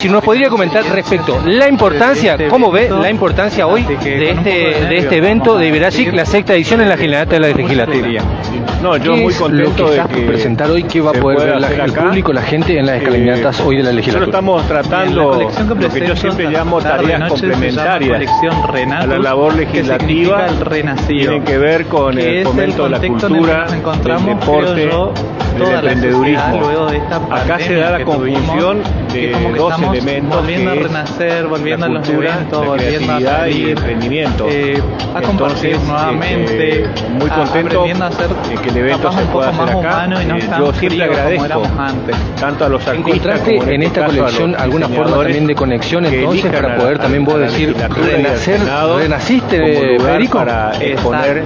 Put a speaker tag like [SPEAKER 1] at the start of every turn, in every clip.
[SPEAKER 1] Si nos podría comentar respecto la importancia, cómo ve la importancia hoy de este, de este evento de Iberagic, la sexta edición en la Generalidad de la Legislatura.
[SPEAKER 2] No, yo
[SPEAKER 1] ¿Qué
[SPEAKER 2] muy
[SPEAKER 1] lo
[SPEAKER 2] contento
[SPEAKER 1] que
[SPEAKER 2] de que
[SPEAKER 1] presentar hoy? ¿Qué va a poder ver la- el público, la gente en las escalinatas hoy de la
[SPEAKER 2] Nosotros
[SPEAKER 1] legislatura?
[SPEAKER 2] estamos tratando
[SPEAKER 3] La colección que
[SPEAKER 2] lo que yo siempre llamo tareas complementarias
[SPEAKER 3] colección Renatus,
[SPEAKER 2] a la labor
[SPEAKER 3] que
[SPEAKER 2] legislativa.
[SPEAKER 3] renacido.
[SPEAKER 2] Tienen que ver con
[SPEAKER 3] que
[SPEAKER 2] el fomento de la
[SPEAKER 3] que
[SPEAKER 2] cultura, del deporte, del emprendedurismo. Acá se da la
[SPEAKER 3] que
[SPEAKER 2] conjunción
[SPEAKER 3] que como que
[SPEAKER 2] dos
[SPEAKER 3] estamos
[SPEAKER 2] elementos
[SPEAKER 3] volviendo
[SPEAKER 2] que
[SPEAKER 3] a renacer, volviendo
[SPEAKER 2] la
[SPEAKER 3] a los
[SPEAKER 2] cultura,
[SPEAKER 3] eventos, volviendo a
[SPEAKER 2] creatividad y
[SPEAKER 3] salir,
[SPEAKER 2] emprendimiento.
[SPEAKER 3] eh, a compartir
[SPEAKER 2] Entonces,
[SPEAKER 3] nuevamente,
[SPEAKER 2] este, muy
[SPEAKER 3] a-
[SPEAKER 2] contento
[SPEAKER 3] a ser
[SPEAKER 2] de que el evento se
[SPEAKER 3] un
[SPEAKER 2] pueda
[SPEAKER 3] poco
[SPEAKER 2] hacer
[SPEAKER 3] más
[SPEAKER 2] acá.
[SPEAKER 3] y no
[SPEAKER 2] Eh, yo siempre agradezco
[SPEAKER 3] antes.
[SPEAKER 2] tanto a los artistas
[SPEAKER 1] ¿Encontraste
[SPEAKER 2] como
[SPEAKER 1] en
[SPEAKER 2] este
[SPEAKER 1] esta
[SPEAKER 2] a
[SPEAKER 1] colección alguna forma también de conexión entonces para
[SPEAKER 2] a
[SPEAKER 1] poder
[SPEAKER 2] la-
[SPEAKER 1] también vos
[SPEAKER 2] a
[SPEAKER 1] decir renacer, renaciste Federico?
[SPEAKER 2] para exponer.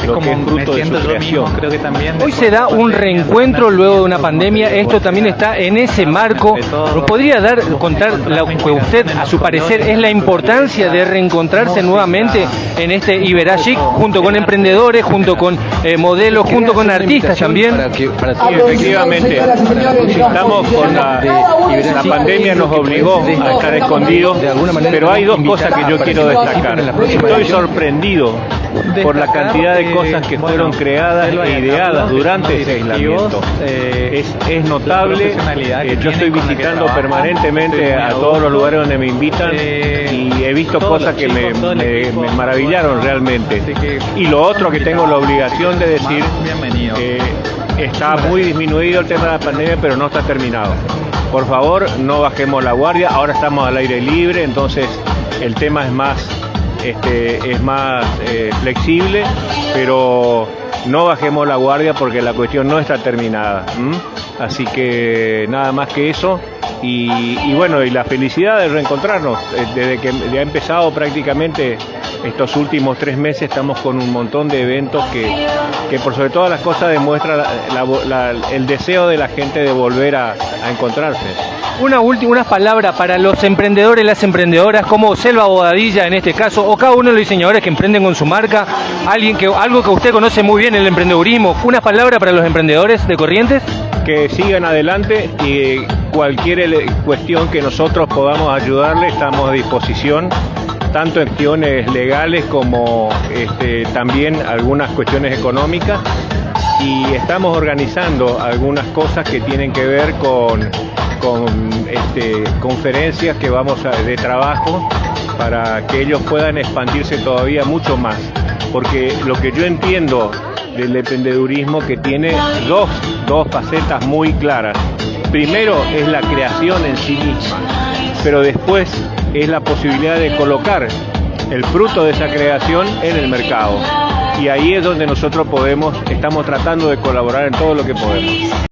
[SPEAKER 3] Es
[SPEAKER 2] lo
[SPEAKER 3] como
[SPEAKER 2] que es fruto de su
[SPEAKER 3] yo
[SPEAKER 2] creación.
[SPEAKER 3] mismo, creo que también
[SPEAKER 1] Hoy se da un reencuentro luego de una pandemia. Esto también está en ese marco. ¿Nos podría dar, contar lo que usted, a su parecer, es la importancia de reencontrarse nuevamente en este Iberagic junto con emprendedores, junto con eh, modelos, junto con artistas también?
[SPEAKER 2] Sí, efectivamente, estamos con la, la pandemia nos obligó a estar escondidos,
[SPEAKER 1] De alguna manera
[SPEAKER 2] pero hay dos cosas que yo quiero destacar. Estoy sorprendido por la cantidad de cosas que fueron creadas e ideadas durante ese aislamiento.
[SPEAKER 3] eh,
[SPEAKER 2] Es, es notable, eh, yo estoy visitando permanentemente a todos los lugares donde me invitan
[SPEAKER 3] Eh,
[SPEAKER 2] y he visto cosas que me,
[SPEAKER 3] chicos, todo el
[SPEAKER 2] me-
[SPEAKER 3] equipo,
[SPEAKER 2] me maravillaron realmente.
[SPEAKER 3] que-
[SPEAKER 2] Y lo otro que tengo la obligación de decir eh, está muy disminuido el tema de la pandemia, pero no está terminado. Por favor, no bajemos la guardia. Ahora estamos al aire libre, entonces el tema es más, este, es más eh, flexible, pero no bajemos la guardia porque la cuestión no está terminada. Así que nada más que eso. Y, y bueno, y la felicidad de reencontrarnos. Eh, Desde que ya ha empezado prácticamente estos últimos tres meses estamos con un montón de eventos que, que por sobre todas las cosas demuestra la- la- la- el deseo de la gente de volver a, a encontrarse.
[SPEAKER 1] Una última, unas palabras para los emprendedores y las emprendedoras, como Selva Bodadilla en este caso, o cada uno de los diseñadores que emprenden con su marca, alguien que, algo que usted conoce muy bien, el emprendedurismo. Unas palabras para los emprendedores de Corrientes.
[SPEAKER 2] que sigan adelante y cualquier cuestión que nosotros podamos ayudarle estamos a disposición tanto en cuestiones legales como este, también algunas cuestiones económicas y estamos organizando algunas cosas que tienen que ver con, con este, conferencias que vamos a, de trabajo para que ellos puedan expandirse todavía mucho más porque lo que yo entiendo del emprendedurismo que tiene dos, dos facetas muy claras. Primero es la creación en sí misma, pero después es la posibilidad de colocar el fruto de esa creación en el mercado. Y ahí es donde nosotros podemos, estamos tratando de colaborar en todo lo que podemos.